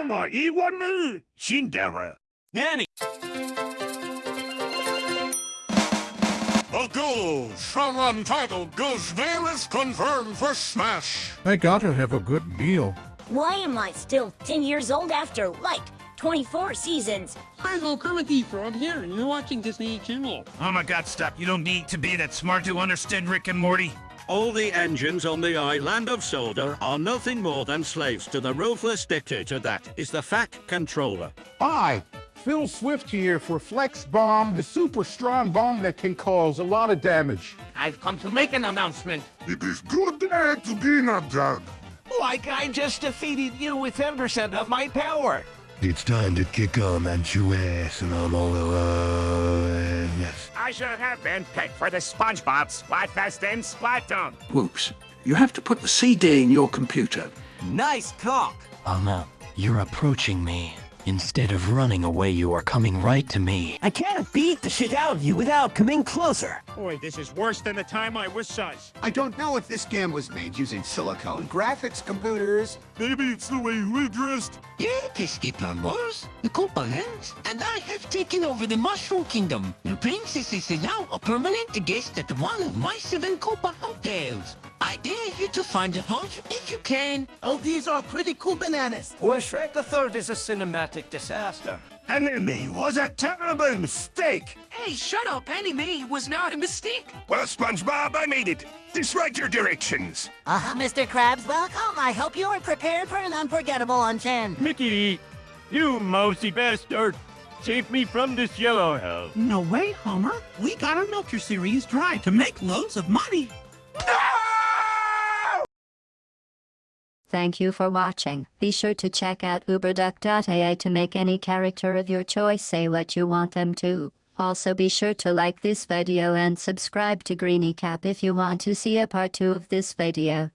様言わぬ死んだら何 The goal from Untitled Goose Veil confirmed for Smash. I gotta have a good deal. Why am I still 10 years old after, like, 24 seasons? I'm comedy frog here, and you're watching Disney Channel. Oh my god, stop. You don't need to be that smart to understand Rick and Morty. All the engines on the island of Sodor are nothing more than slaves to the ruthless dictator that is the Fat Controller. Hi, Phil Swift here for Flex Bomb, the super strong bomb that can cause a lot of damage. I've come to make an announcement. It is good day to be not dead. Like I just defeated you with 10% of my power. It's time to kick on and chew ass and I'm all alone. Yes. I should have been picked for the SpongeBob Splatfest in Splatoon. Whoops. You have to put the CD in your computer. Nice cock. Alma, you're approaching me. Instead of running away, you are coming right to me. I can't beat the shit out of you without coming closer. Boy, this is worse than the time I was sus. I don't know if this game was made using Silicon Graphics computers. Maybe it's the way we're dressed. Yeah, Pesky Plumbers, the Koopa Lands, and I have taken over the Mushroom Kingdom. The princess is now a permanent guest at one of my seven Koopa hotels. I dare you to find a home if you can. Oh, these are pretty cool bananas. Well, Shrek the Third is a cinematic disaster. Anime was a terrible mistake. Hey, shut up, Anime was not a mistake. Well, SpongeBob, I made it. Diswrite your directions. Uh, Mr. Krabs, welcome. I hope you are prepared for an unforgettable luncheon. Mickey, you mousy bastard. Save me from this yellow hell. No way, Homer. We gotta milk your series dry to make loads of money. Thank you for watching. Be sure to check out uberduck.ai to make any character of your choice say what you want them to. Also be sure to like this video and subscribe to Greeny Cap if you want to see a part 2 of this video.